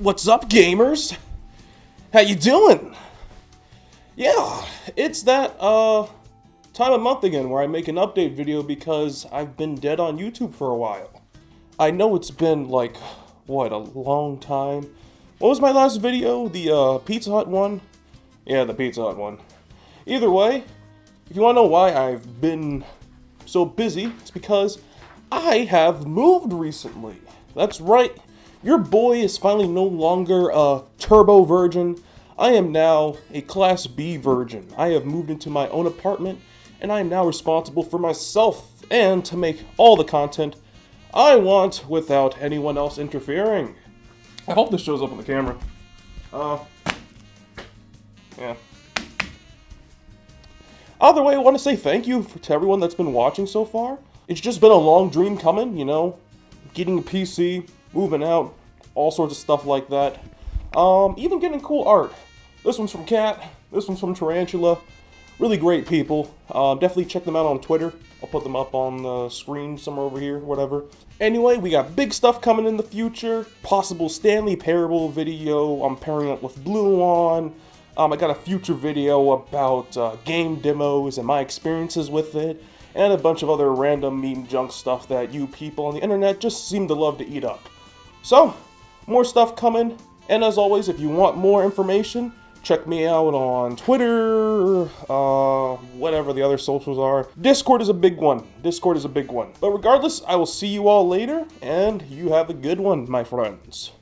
What's up, gamers? How you doing? Yeah, it's that, uh, time of month again where I make an update video because I've been dead on YouTube for a while. I know it's been, like, what, a long time? What was my last video? The, uh, Pizza Hut one? Yeah, the Pizza Hut one. Either way, if you want to know why I've been so busy, it's because I have moved recently. That's right, your boy is finally no longer a turbo virgin. I am now a class B virgin. I have moved into my own apartment and I am now responsible for myself and to make all the content I want without anyone else interfering. I hope this shows up on the camera. Uh, yeah. Either way, I want to say thank you to everyone that's been watching so far. It's just been a long dream coming, you know, getting a PC, moving out, all sorts of stuff like that. Um, even getting cool art. This one's from Cat, this one's from Tarantula. Really great people. Um, definitely check them out on Twitter. I'll put them up on the screen somewhere over here, whatever. Anyway, we got big stuff coming in the future. Possible Stanley Parable video. I'm pairing up with Bluon. Um, I got a future video about uh, game demos and my experiences with it. And a bunch of other random meme junk stuff that you people on the internet just seem to love to eat up. So, more stuff coming. And as always, if you want more information, check me out on Twitter, uh, whatever the other socials are. Discord is a big one. Discord is a big one. But regardless, I will see you all later, and you have a good one, my friends.